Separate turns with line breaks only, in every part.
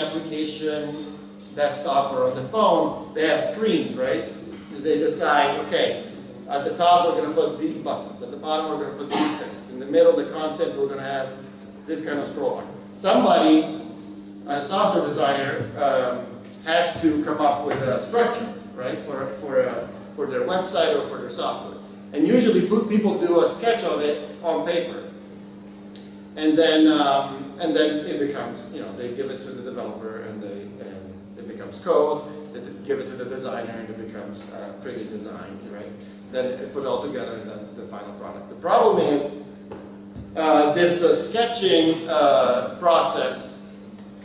application, desktop or on the phone, they have screens, right? They decide, okay, at the top, we're gonna put these buttons, at the bottom, we're gonna put these things, in the middle, the content, we're gonna have this kind of scroll. Somebody, a software designer, um, has to come up with a structure, right, for, for, uh, for their website or for their software. And usually, people do a sketch of it on paper. And then, um, and then it becomes, you know, they give it to the developer and they, and it becomes code, they give it to the designer and it becomes uh, pretty design, right? Then it put it all together and that's the final product. The problem is, uh, this uh, sketching uh, process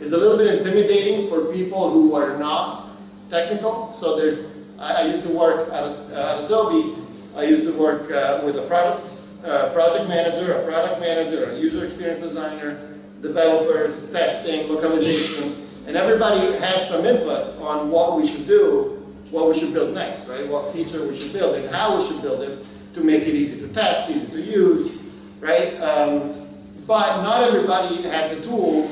is a little bit intimidating for people who are not technical. So there's, I, I used to work at, at Adobe, I used to work uh, with a product, uh, project manager, a product manager, a user experience designer, developers, testing, localization, and everybody had some input on what we should do, what we should build next, right? What feature we should build and how we should build it to make it easy to test, easy to use, right? Um, but not everybody had the tool,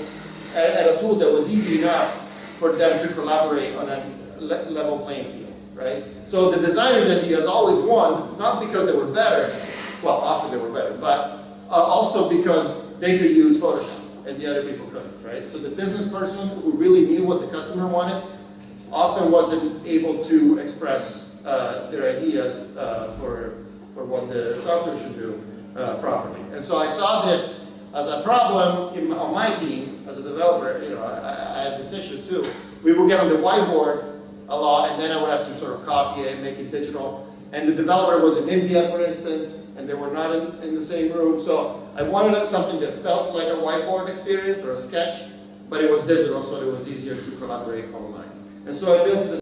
had a tool that was easy enough for them to collaborate on a level playing field, right? So the designer's ideas always won, not because they were better, well, often they were better, but uh, also because they could use Photoshop and the other people couldn't, right? So the business person who really knew what the customer wanted often wasn't able to express uh, their ideas uh, for, for what the software should do uh, properly. And so I saw this as a problem in, on my team as a developer. You know, I, I had this issue too. We would get on the whiteboard a lot, and then I would have to sort of copy it and make it digital. And the developer was in India, for instance, and they were not in, in the same room. So I wanted something that felt like a whiteboard experience or a sketch, but it was digital, so it was easier to collaborate online. And so I built this